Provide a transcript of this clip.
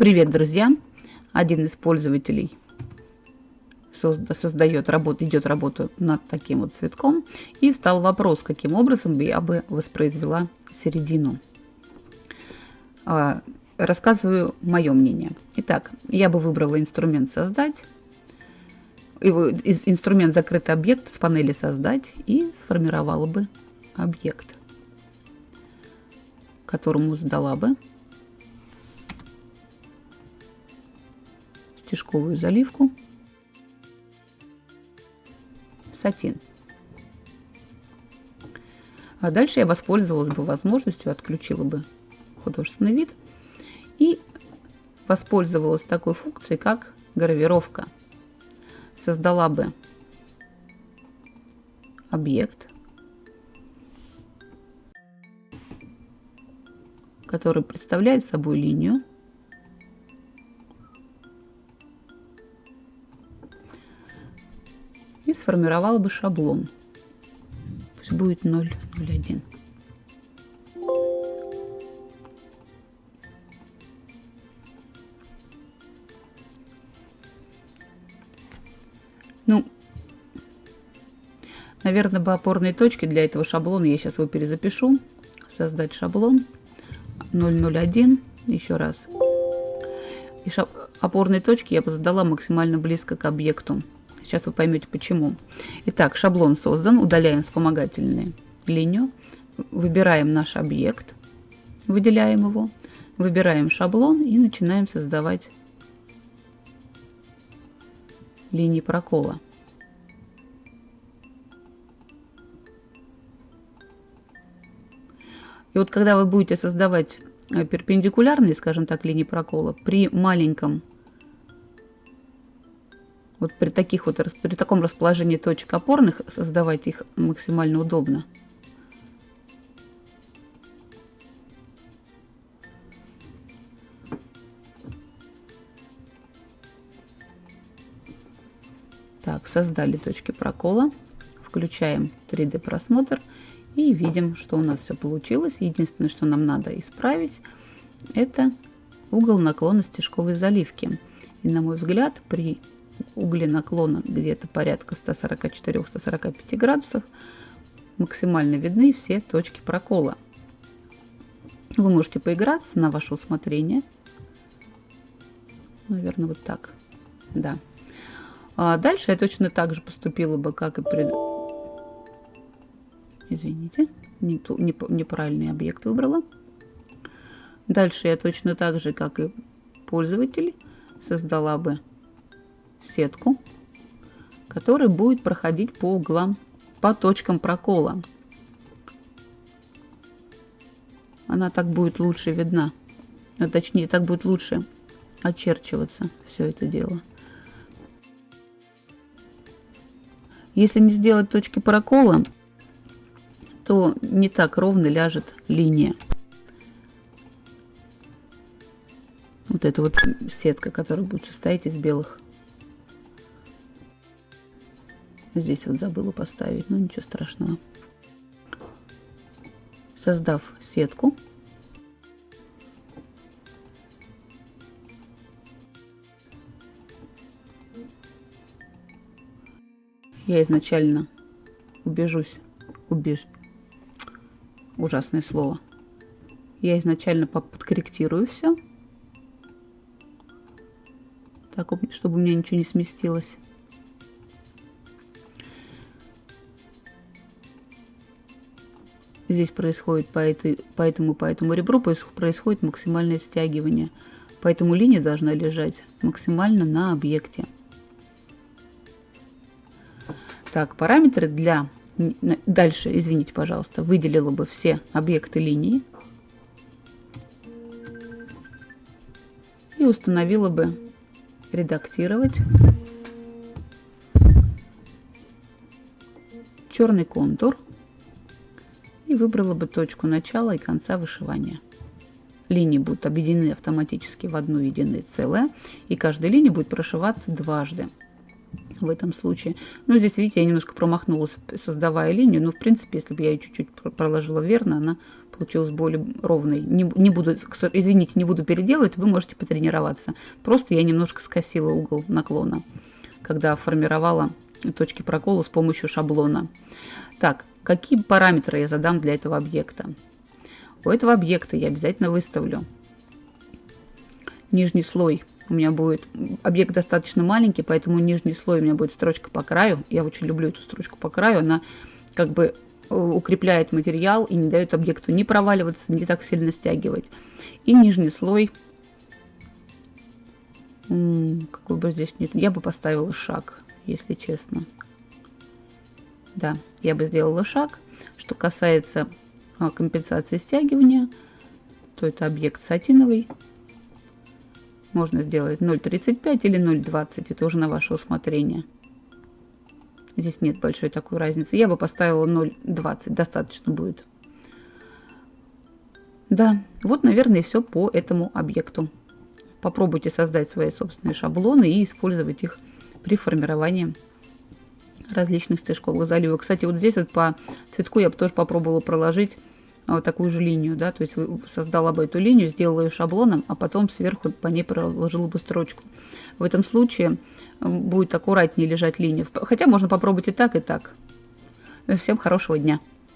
Привет, друзья! Один из пользователей создает работу, идет работу над таким вот цветком. И встал вопрос, каким образом я бы воспроизвела середину. А, рассказываю мое мнение. Итак, я бы выбрала инструмент «Создать», его, инструмент «Закрытый объект» с панели «Создать» и сформировала бы объект, которому сдала бы стежковую заливку, сатин. А дальше я воспользовалась бы возможностью, отключила бы художественный вид и воспользовалась такой функцией, как гравировка. Создала бы объект, который представляет собой линию, и сформировала бы шаблон. Пусть будет 0,01. Ну, наверное, бы опорные точки для этого шаблона, я сейчас его перезапишу. Создать шаблон 001, еще раз. И шаб... опорные точки я бы задала максимально близко к объекту. Сейчас вы поймете почему. Итак, шаблон создан. Удаляем вспомогательную линию. Выбираем наш объект. Выделяем его. Выбираем шаблон и начинаем создавать линии прокола. И вот когда вы будете создавать э, перпендикулярные, скажем так, линии прокола, при маленьком вот при, таких вот, при таком расположении точек опорных создавать их максимально удобно. Так, создали точки прокола. Включаем 3D просмотр и видим, что у нас все получилось. Единственное, что нам надо исправить, это угол наклона стежковой заливки. И на мой взгляд, при угли наклона где-то порядка 144-145 градусов максимально видны все точки прокола. Вы можете поиграться на ваше усмотрение. Наверное, вот так. Да. А дальше я точно так же поступила бы, как и при... Извините, не ту, не, неправильный объект выбрала. Дальше я точно так же, как и пользователь, создала бы сетку, которая будет проходить по углам, по точкам прокола. Она так будет лучше видна, а точнее так будет лучше очерчиваться все это дело. Если не сделать точки прокола, то не так ровно ляжет линия. Вот эта вот сетка, которая будет состоять из белых Здесь вот забыла поставить, но ничего страшного. Создав сетку, я изначально убежусь, убеж... ужасное слово. Я изначально подкорректирую все, так, чтобы у меня ничего не сместилось. Здесь происходит по, этой, по этому, по этому ребру происходит максимальное стягивание. Поэтому линия должна лежать максимально на объекте. Так, параметры для... Дальше, извините, пожалуйста, выделила бы все объекты линии. И установила бы редактировать черный контур и выбрала бы точку начала и конца вышивания. Линии будут объединены автоматически в одно единое целое, и каждая линия будет прошиваться дважды в этом случае. Но здесь, видите, я немножко промахнулась, создавая линию, но, в принципе, если бы я ее чуть-чуть проложила верно, она получилась более ровной. Не, не буду, извините, не буду переделывать, вы можете потренироваться. Просто я немножко скосила угол наклона, когда формировала точки прокола с помощью шаблона. Так, какие параметры я задам для этого объекта? У этого объекта я обязательно выставлю нижний слой. У меня будет объект достаточно маленький, поэтому нижний слой у меня будет строчка по краю. Я очень люблю эту строчку по краю. Она как бы э, укрепляет материал и не дает объекту не проваливаться, не так сильно стягивать. И нижний слой, какой бы здесь нет, я бы поставила шаг, если честно. Да, я бы сделала шаг. Что касается а, компенсации стягивания, то это объект сатиновый. Можно сделать 0,35 или 0,20, это уже на ваше усмотрение. Здесь нет большой такой разницы. Я бы поставила 0,20, достаточно будет. Да, вот, наверное, все по этому объекту. Попробуйте создать свои собственные шаблоны и использовать их при формировании различных стежковых заливок. Кстати, вот здесь вот по цветку я бы тоже попробовала проложить а, вот такую же линию, да, то есть создала бы эту линию, сделала ее шаблоном, а потом сверху по ней проложила бы строчку. В этом случае будет аккуратнее лежать линия. Хотя можно попробовать и так, и так. Всем хорошего дня!